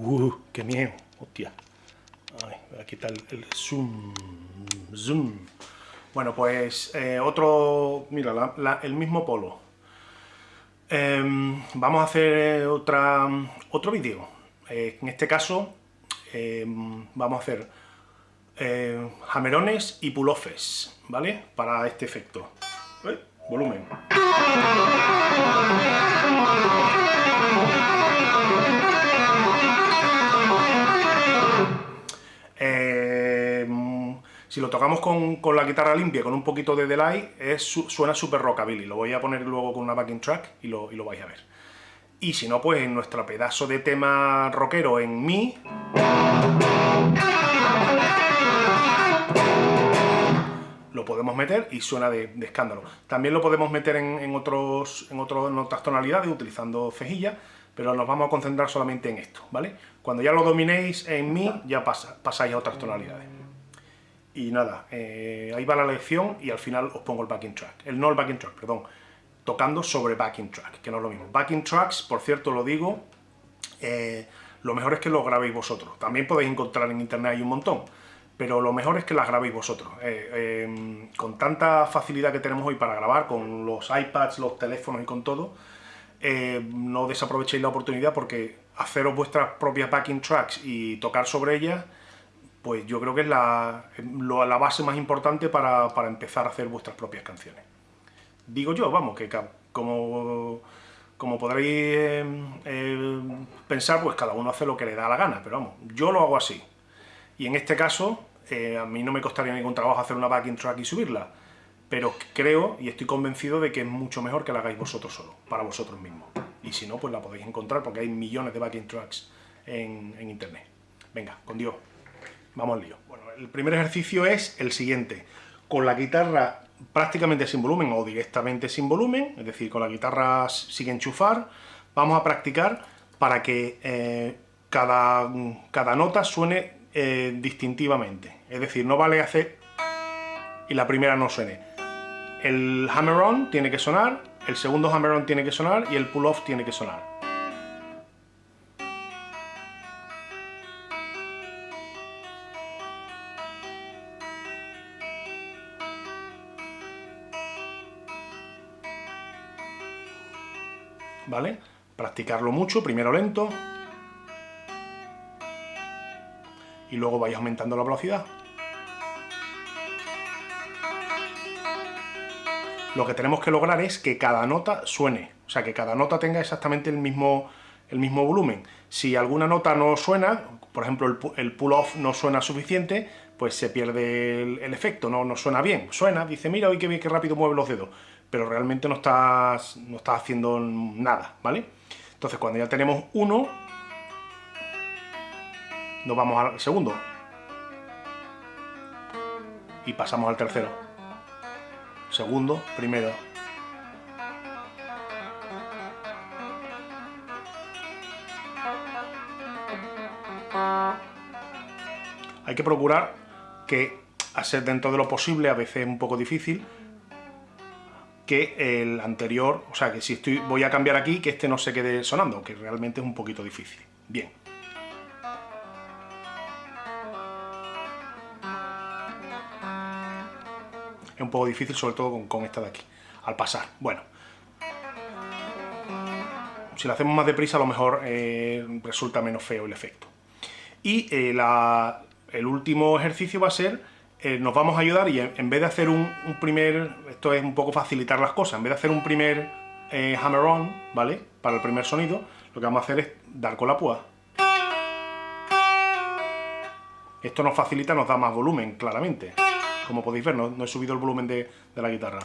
Uh, qué miedo, hostia. Ay, voy a quitar el zoom. Zoom. Bueno, pues eh, otro, mira, el mismo polo. Em, vamos a hacer otra, otro vídeo. Eh, en este caso em, vamos a hacer eh, jamerones y pulofes, ¿vale? Para este efecto. volumen. Si lo tocamos con, la guitarra limpia, con un poquito de delay, es, suena súper rockabilly. Lo voy a poner luego con una backing track y lo, vais a ver. Y si no, pues en nuestro pedazo de tema rockero en Mi... Lo podemos meter y suena de, escándalo. También lo podemos meter en, otros, en, otras tonalidades utilizando cejilla, pero nos vamos a concentrar solamente en esto, ¿vale? Cuando ya lo dominéis en Mi, ya pasáis a otras tonalidades. Y nada, eh, ahí va la lección y al final os pongo el backing track. El no el backing track, perdón. Tocando sobre backing track, que no es lo mismo. Backing tracks, por cierto, lo digo, eh, lo mejor es que lo grabéis vosotros. También podéis encontrar en internet hay un montón, pero lo mejor es que las grabéis vosotros. Eh, em, con tanta facilidad que tenemos hoy para grabar, con los iPads, los teléfonos y con todo, no desaprovechéis la oportunidad porque haceros vuestras propias backing tracks y tocar sobre ellas pues yo creo que es la, la base más importante para, empezar a hacer vuestras propias canciones. Digo yo, vamos, que como, como podréis eh, eh, pensar, pues cada uno hace lo que le da la gana, pero vamos, yo lo hago así. Y en este caso, eh, a mí no me costaría ningún trabajo hacer una backing track y subirla, pero creo y estoy convencido de que es mucho mejor que la hagáis vosotros solo, para vosotros mismos. Y si no, pues la podéis encontrar porque hay millones de backing tracks en internet. Venga, con Dios. Vamos al lío. Bueno, el primer ejercicio es el siguiente. Con la guitarra prácticamente sin volumen o directamente sin volumen, es decir, con la guitarra sin enchufar, vamos a practicar para que eh, cada, cada, nota suene eh, distintivamente. Es decir, no vale hacer y la primera no suene. El hammer-on tiene que sonar, el segundo hammer-on tiene que sonar y el pull-off tiene que sonar. ¿Vale? Practicarlo mucho, primero lento, y luego vais aumentando la velocidad. Lo que tenemos que lograr es que cada nota suene, o sea, que cada nota tenga exactamente el mismo, el mismo volumen. Si alguna nota no suena, por ejemplo, el, pull-off no suena suficiente, pues se pierde el, efecto, no, suena bien. Suena, dice, mira, hoy qué bien, qué rápido mueve los dedos pero realmente no estás, no estás haciendo nada, ¿vale? Entonces cuando ya tenemos uno, nos vamos al segundo. Y pasamos al tercero. Segundo, primero. Hay que procurar que, hacer dentro de lo posible, a veces es un poco difícil, que el anterior, o sea, que si estoy, voy a cambiar aquí, que este no se quede sonando, que realmente es un poquito difícil. Bien. Es un poco difícil, sobre todo con, esta de aquí, al pasar. Bueno. Si lo hacemos más deprisa, a lo mejor eh, resulta menos feo el efecto. Y eh, el último ejercicio va a ser eh, nos vamos a ayudar y en, vez de hacer un, primer, esto es un poco facilitar las cosas, en vez de hacer un primer eh, hammer-on, ¿vale? Para el primer sonido, lo que vamos a hacer es dar con la púa. Esto nos facilita, nos da más volumen, claramente. Como podéis ver, no, he subido el volumen de la guitarra.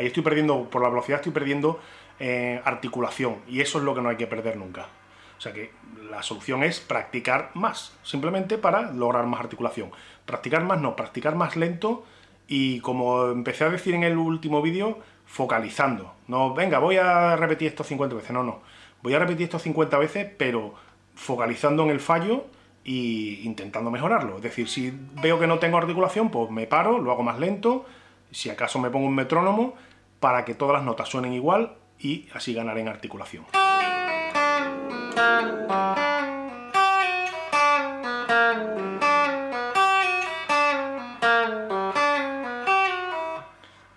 Ahí estoy perdiendo, por la velocidad estoy perdiendo eh, articulación, y eso es lo que no hay que perder nunca. O sea que la solución es practicar más, simplemente para lograr más articulación. Practicar más no, practicar más lento y como empecé a decir en el último vídeo, focalizando. No, venga, voy a repetir esto 50 veces, no, no. Voy a repetir esto 50 veces, pero focalizando en el fallo y intentando mejorarlo. Es decir, si veo que no tengo articulación, pues me paro, lo hago más lento, si acaso me pongo un metrónomo, para que todas las notas suenen igual y así ganar en articulación.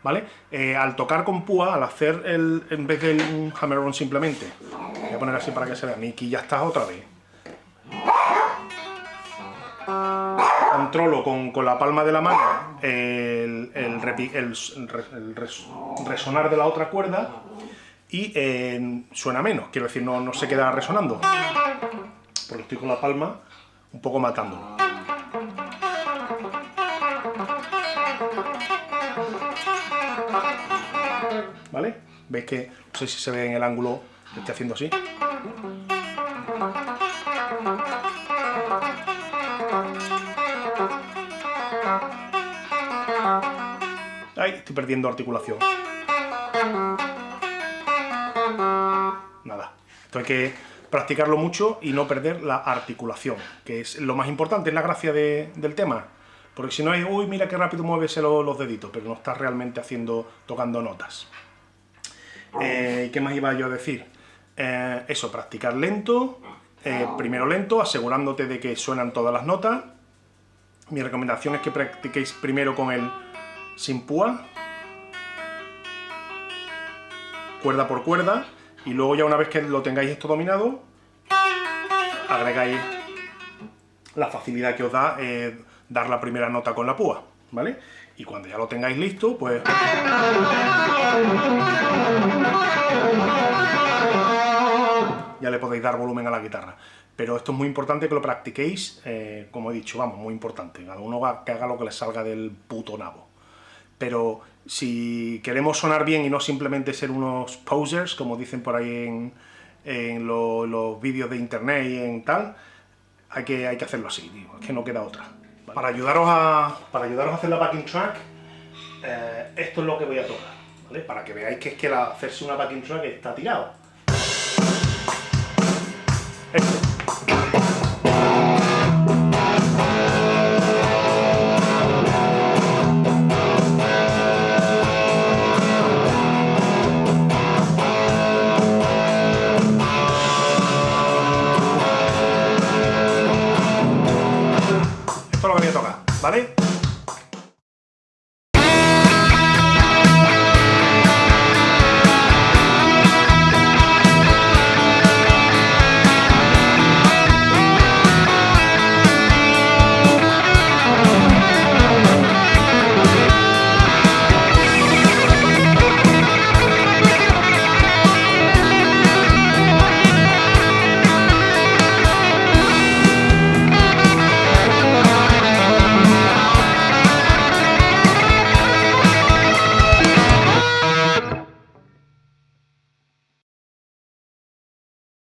¿Vale? Eh, al tocar con púa, al hacer el, en vez de un hammer-on simplemente, voy a poner así para que se vea, aquí ya está otra vez. Controlo con, la palma de la mano el, resonar de la otra cuerda y eh, suena menos, quiero decir, no, no se queda resonando, porque estoy con la palma un poco matándolo. ¿Vale? ¿Veis que, no sé si se ve en el ángulo que estoy haciendo así? Ahí, estoy perdiendo articulación. Nada. Esto hay que practicarlo mucho y no perder la articulación, que es lo más importante, es la gracia del tema. Porque si no es, uy, mira qué rápido mueves los deditos, pero no estás realmente haciendo, tocando notas. Eh, ¿Qué más iba yo a decir? Eh, eso, practicar lento, eh, primero lento, asegurándote de que suenan todas las notas. Mi recomendación es que practiquéis primero con el sin púa, cuerda por cuerda, y luego ya una vez que lo tengáis esto dominado, agregáis la facilidad que os da dar la primera nota con la púa, ¿vale? Y cuando ya lo tengáis listo, pues... Ya le podéis dar volumen a la guitarra. Pero esto es muy importante que lo practiquéis, eh, como he dicho, vamos, muy importante. Cada uno que haga lo que le salga del puto nabo. Pero si queremos sonar bien y no simplemente ser unos posers, como dicen por ahí en, los vídeos de internet y en tal, hay que, hay que hacerlo así, digo, es que no queda otra. Para, ayudaros a, para ayudaros a hacer la backing track, eh, esto es lo que voy a tocar, ¿vale? Para que veáis que es que la, hacerse una backing track está tirado. Esto.